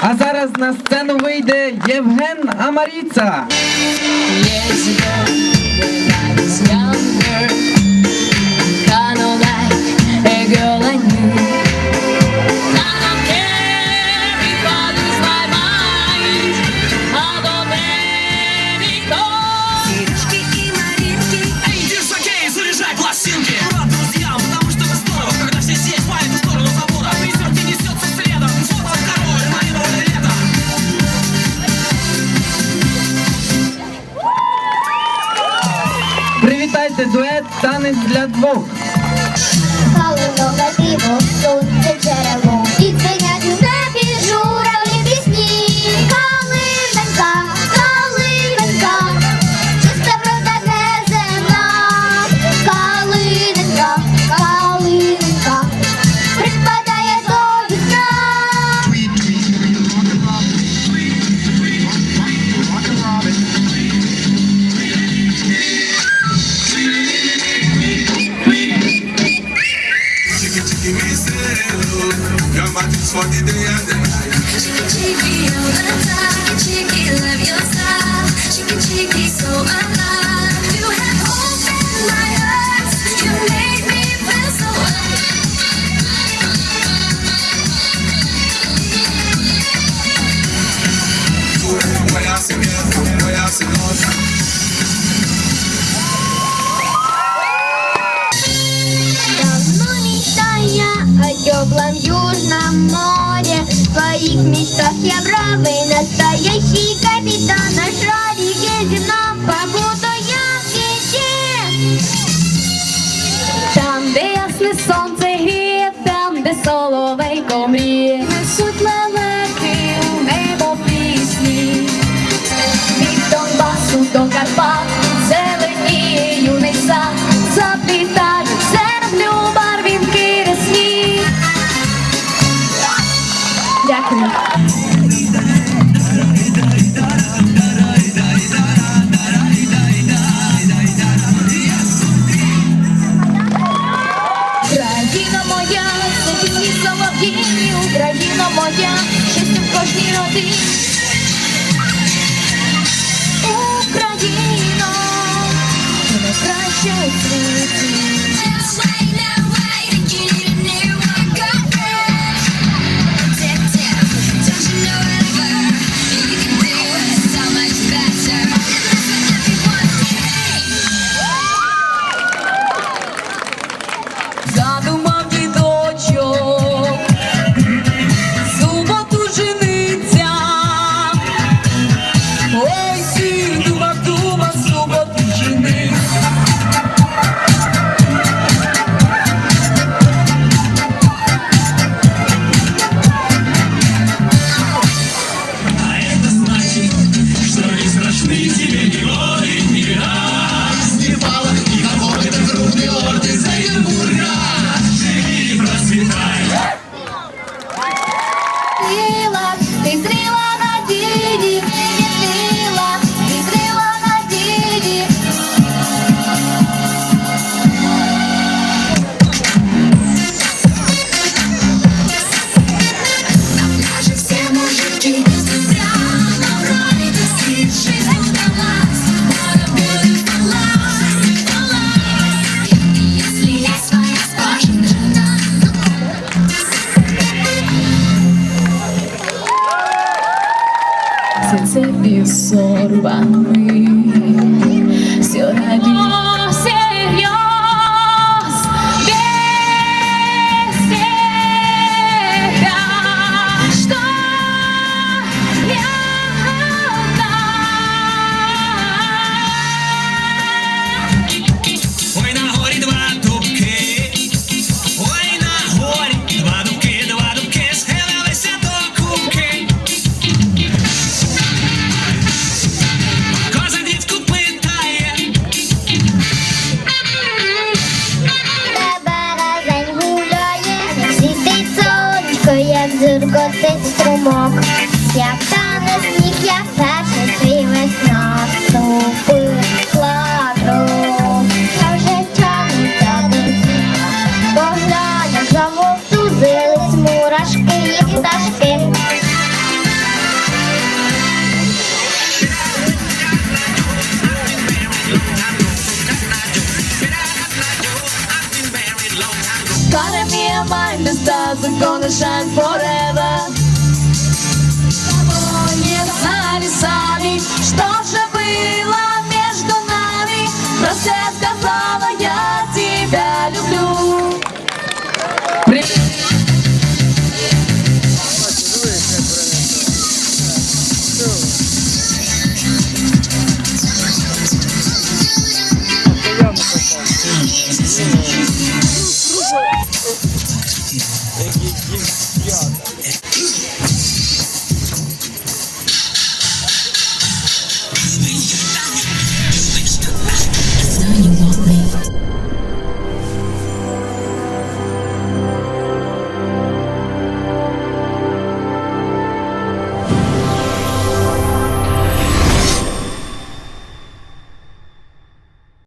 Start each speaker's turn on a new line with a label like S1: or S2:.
S1: А зараз на сцену вийде Євген Амаріца. Танец для двох.
S2: Халунова діво, сонце джерело. Chiki chiki me say hello. Your magic for the day and the
S3: night. Chiki chiki all the time. Chiki love. Chiki chiki so alive. Call me see. absorban mí.
S2: Дзюркотить струмок, я як тане сніг, як перший свій весна ступив.
S3: stars are gonna shine forever Того не знали сами, что же было между нами Просто я сказала, я тебя люблю Привет!